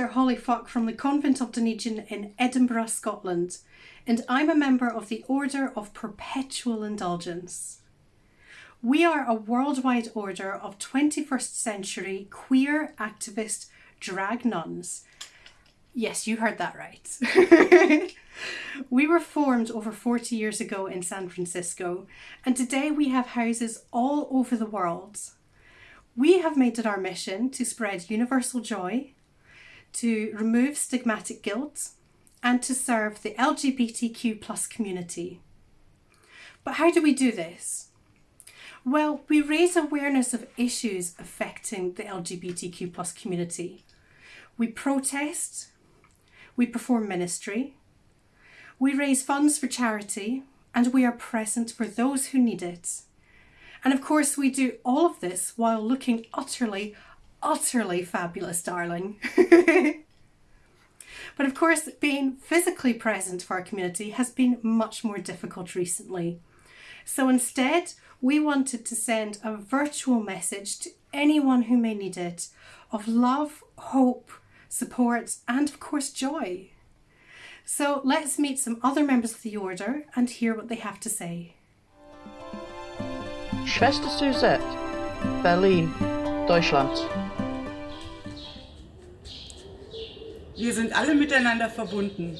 Hello, I'm sister Holly Fock from the Convent of Dunedin in Edinburgh, Scotland, and I'm a member of the Order of Perpetual Indulgence. We are a worldwide order of 21st century queer activist drag nuns. Yes, you heard that right. we were formed over 40 years ago in San Francisco, and today we have houses all over the world. We have made it our mission to spread universal joy, to remove stigmatic guilt, and to serve the LGBTQ plus community. But how do we do this? Well, we raise awareness of issues affecting the LGBTQ plus community. We protest, we perform ministry, we raise funds for charity, and we are present for those who need it. And of course, we do all of this while looking utterly, utterly fabulous, darling. but of course, being physically present for our community has been much more difficult recently. So instead, we wanted to send a virtual message to anyone who may need it of love, hope, support, and of course, joy. So let's meet some other members of the Order and hear what they have to say. Schwester Suzette, Berlin, Deutschland. Wir sind alle miteinander verbunden.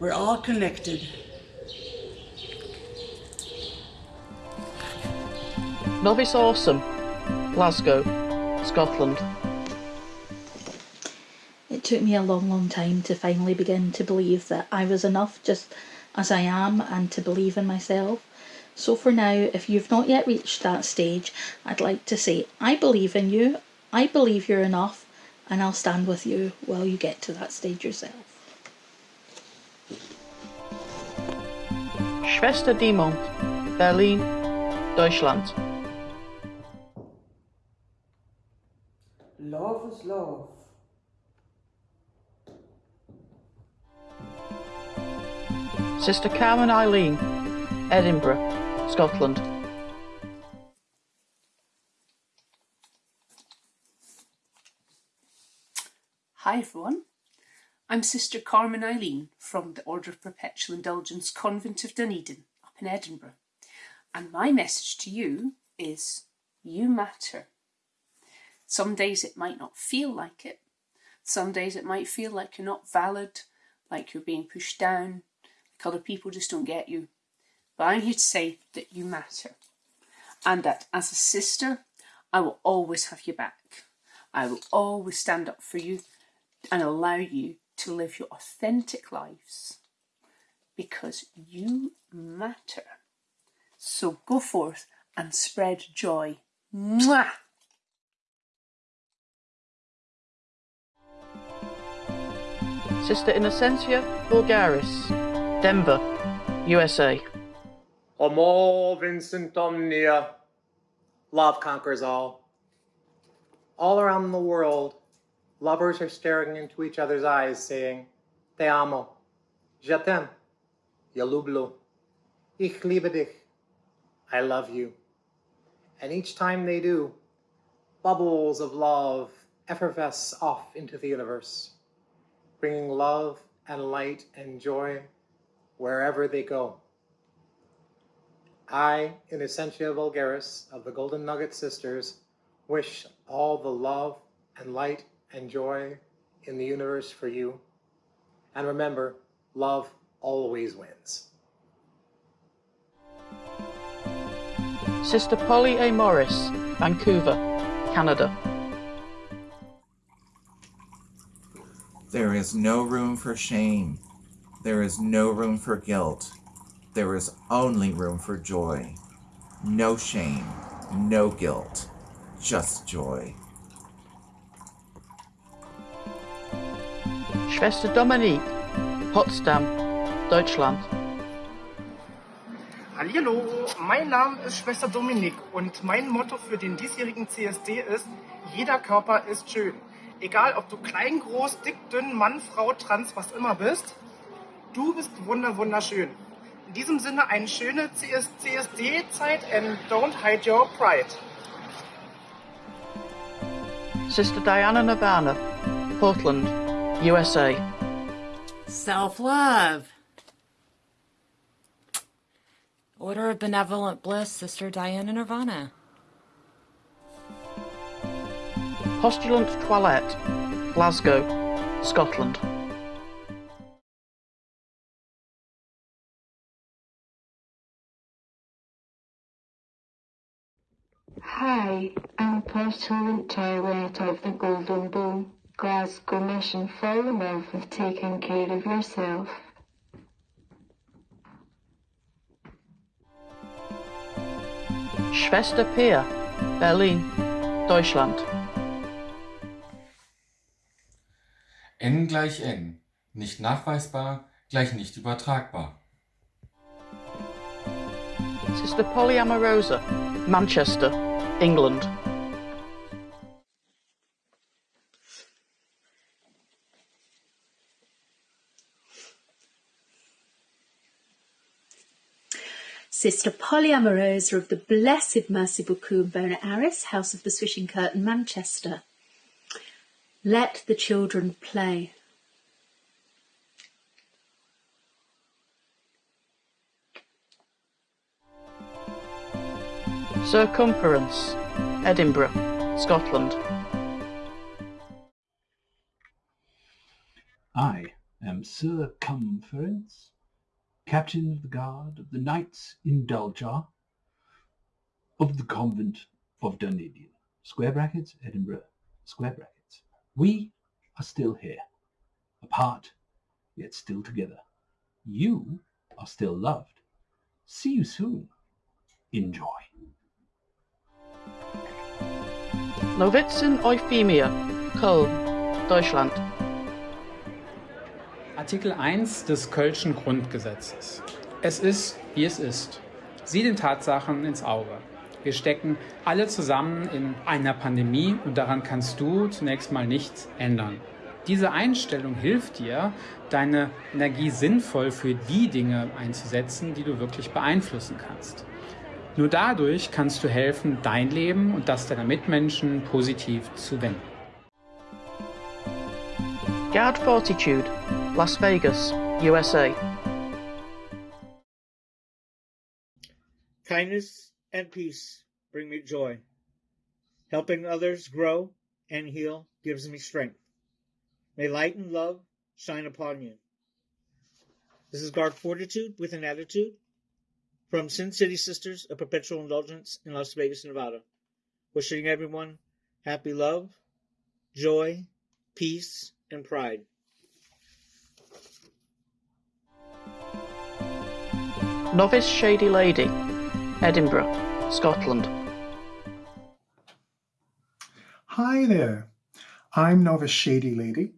We're all connected. Novice Awesome, Glasgow, Scotland. It took me a long, long time to finally begin to believe that I was enough just as I am and to believe in myself. So for now, if you've not yet reached that stage, I'd like to say, I believe in you, I believe you're enough, and I'll stand with you while you get to that stage yourself. Schwester Diemond, Berlin, Deutschland. Love is love. Sister Carmen Eileen, Edinburgh, Scotland. Hi everyone, I'm Sister Carmen Eileen from the Order of Perpetual Indulgence Convent of Dunedin up in Edinburgh and my message to you is you matter. Some days it might not feel like it, some days it might feel like you're not valid, like you're being pushed down, like other people just don't get you. But I'm here to say that you matter and that as a sister I will always have your back. I will always stand up for you and allow you to live your authentic lives because you matter. So go forth and spread joy. Mwah! Sister Innocentia Vulgaris, Denver, USA. Homo Vincent Omnia. Love conquers all. All around the world, lovers are staring into each other's eyes saying, Te amo, je t'aime, je lublu, ich liebe dich, I love you. And each time they do, bubbles of love effervesce off into the universe, bringing love and light and joy wherever they go. I, Innocentia Vulgaris of the Golden Nugget Sisters, wish all the love and light and joy in the universe for you. And remember, love always wins. Sister Polly A. Morris, Vancouver, Canada. There is no room for shame. There is no room for guilt. There is only room for joy. No shame, no guilt, just joy. Schwester Dominique, Potsdam, Deutschland. Hallo, mein Name ist Schwester Dominik und mein Motto für den diesjährigen CSD ist, jeder Körper ist schön. Egal ob du klein, groß, dick, dünn, Mann, Frau, trans, was immer bist, du bist wunder, wunderschön. In diesem Sinne eine schöne CS CSD-Zeit and don't hide your pride. Sister Diana Nirvana, Portland, USA. Self love. Order of Benevolent Bliss, Sister Diana Nirvana. Postulant Toilette, Glasgow, Scotland. Hi, I'm Postulant Toilette of the Golden Bowl, Glasgow Mission. Fall in love with taking care of yourself. Schwester Pia, Berlin, Deutschland. N gleich N. Nicht nachweisbar gleich nicht übertragbar. Sister Polyamorosa, Manchester, England. Sister Polyamorosa of the Blessed Mercy Bookoo Bona Aris, House of the Swishing Curtain, Manchester. Let the children play. Circumference, Edinburgh, Scotland. I am Sir Cumference, Captain of the Guard of the Knights in Indulger of the Convent of Dunedin. Square brackets, Edinburgh, square brackets. We are still here, apart, yet still together. You are still loved. See you soon. Enjoy. Novizen Euphemia, Köln, Deutschland. Artikel 1 des Kölschen Grundgesetzes. Es ist, wie es ist. Sieh den Tatsachen ins Auge. Wir stecken alle zusammen in einer Pandemie und daran kannst du zunächst mal nichts ändern. Diese Einstellung hilft dir, deine Energie sinnvoll für die Dinge einzusetzen, die du wirklich beeinflussen kannst. Nur dadurch kannst du helfen, dein Leben und das deiner Mitmenschen positiv zu wenden. Guard Fortitude, Las Vegas, USA. Kindness and peace bring me joy. Helping others grow and heal gives me strength. May light and love shine upon you. This is Guard Fortitude with an attitude from Sin City Sisters of Perpetual Indulgence in Las Vegas, Nevada. Wishing everyone happy love, joy, peace, and pride. Novice Shady Lady, Edinburgh, Scotland. Hi there. I'm Novice Shady Lady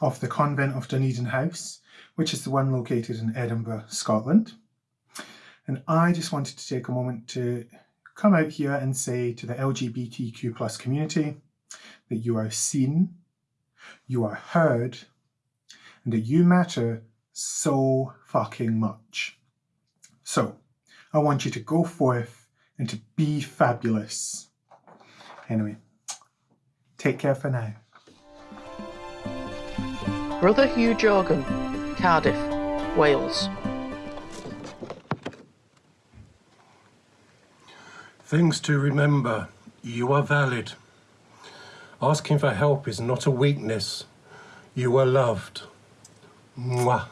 of the Convent of Dunedin House, which is the one located in Edinburgh, Scotland. And I just wanted to take a moment to come out here and say to the LGBTQ plus community that you are seen, you are heard, and that you matter so fucking much. So, I want you to go forth and to be fabulous. Anyway, take care for now. Brother Hugh Jorgan, Cardiff, Wales. Things to remember. You are valid. Asking for help is not a weakness. You are loved. Mwah.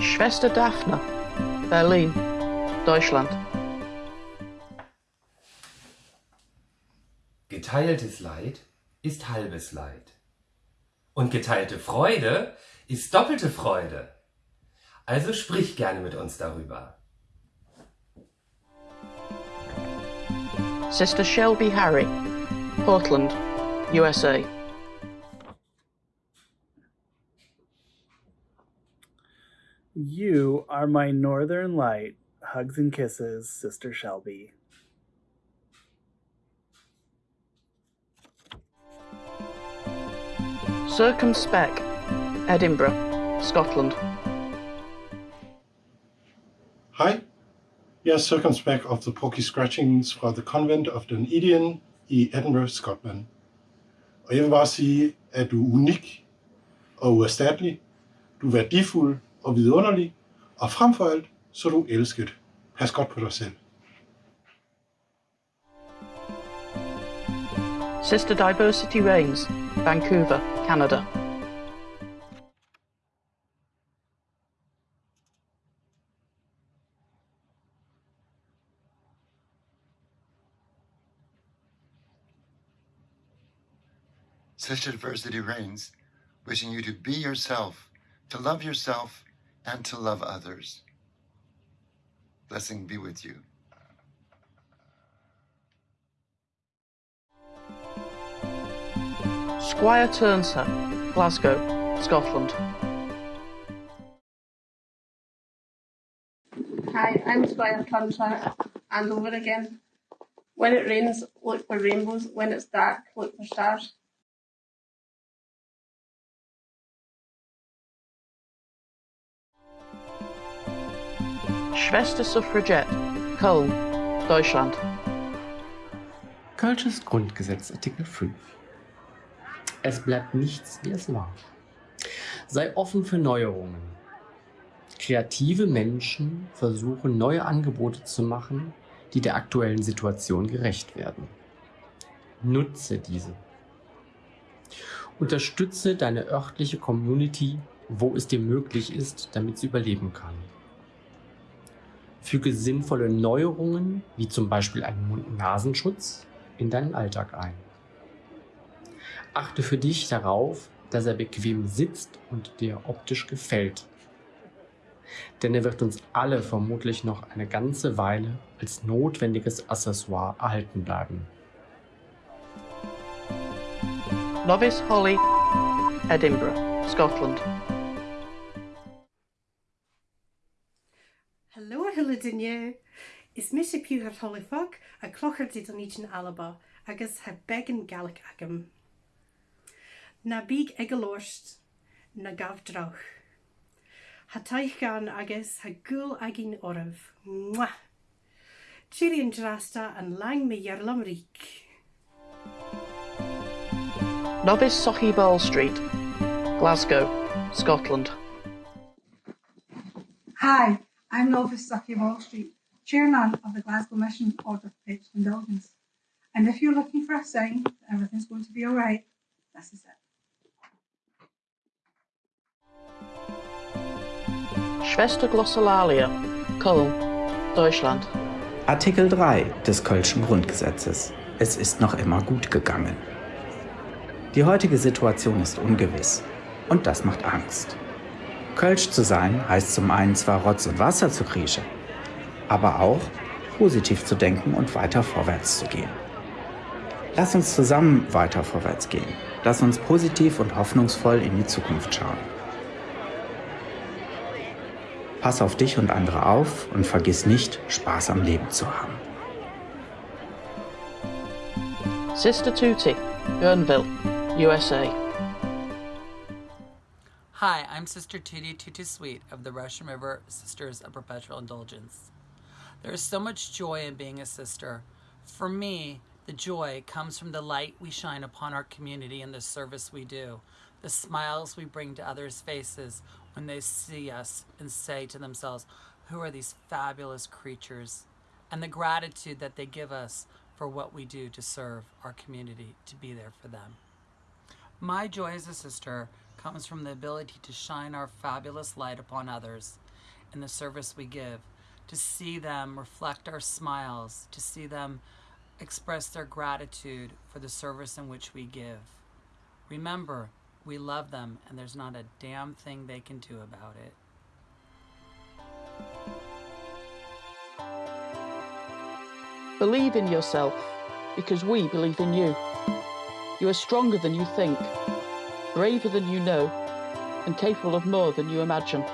Schwester Daphne, Berlin, Deutschland. Geteiltes Leid ist halbes Leid. Und geteilte Freude ist doppelte Freude. Also sprich gerne mit uns darüber. Sister Shelby Harry, Portland, USA. You are my northern light. Hugs and kisses, Sister Shelby. Circumspect, Edinburgh, Scotland. Hi, Jeg er Circumspect of the Porky Scratchings fra The Convent of Dunedin i Edinburgh, Scotland. Og jeg vil bare sige, at du er unik og uerstattelig. Du er værdifuld og vidunderlig. Og frem for alt, så er du elsket. Pas godt på dig selv. Sister Diversity Reigns, Vancouver, Canada. Sister adversity Reigns, wishing you to be yourself, to love yourself, and to love others. Blessing be with you. Squire Turnser, Glasgow, Scotland. Hi, I'm Squire Turnside, and over again. When it rains, look for rainbows. When it's dark, look for stars. Schwester Suffragette, Köln, Deutschland. Kölsches Grundgesetz, Artikel 5. Es bleibt nichts, wie es war. Sei offen für Neuerungen. Kreative Menschen versuchen, neue Angebote zu machen, die der aktuellen Situation gerecht werden. Nutze diese. Unterstütze deine örtliche Community, wo es dir möglich ist, damit sie überleben kann. Füge sinnvolle Neuerungen, wie zum Beispiel einen Mund-Nasenschutz, in deinen Alltag ein. Achte für dich darauf, dass er bequem sitzt und dir optisch gefällt. Denn er wird uns alle vermutlich noch eine ganze Weile als notwendiges Accessoire erhalten bleiben. Novice Holly, Edinburgh, Scotland. ar y dunne. Is mis y piw ar tholifog a cloch ar dyd o'n i'n alaba agus heb beg yn galic agam. Na big egalorst na gav drach. Ha taich gan agus ha gul agin oraf. Mwah! Tiri yn drasta yn lang me iarlam rik. Novice Sochi Ball Street, Glasgow, Scotland. Hi, I'm Novice Sucky Wall Street, chairman of the Glasgow Mission Order of Perpetual Indulgence. And if you're looking for a sign that everything's going to be alright, this is it. Schwester Glossolalia, Köln, Deutschland. Artikel 3 des Kölschen Grundgesetzes. Es ist noch immer gut gegangen. Die heutige Situation ist ungewiss und das macht Angst. Kölsch zu sein heißt zum einen zwar Rotz und Wasser zu kriechen, aber auch positiv zu denken und weiter vorwärts zu gehen. Lass uns zusammen weiter vorwärts gehen. Lass uns positiv und hoffnungsvoll in die Zukunft schauen. Pass auf dich und andere auf und vergiss nicht, Spaß am Leben zu haben. Sister Tutti, Guerneville, USA. Hi, I'm Sister Tutti Tutti Sweet of the Russian River Sisters of Perpetual Indulgence. There is so much joy in being a sister. For me, the joy comes from the light we shine upon our community and the service we do, the smiles we bring to others' faces when they see us and say to themselves, Who are these fabulous creatures? And the gratitude that they give us for what we do to serve our community, to be there for them. My joy as a sister comes from the ability to shine our fabulous light upon others in the service we give, to see them reflect our smiles, to see them express their gratitude for the service in which we give. Remember, we love them and there's not a damn thing they can do about it. Believe in yourself because we believe in you. You are stronger than you think, braver than you know, and capable of more than you imagine.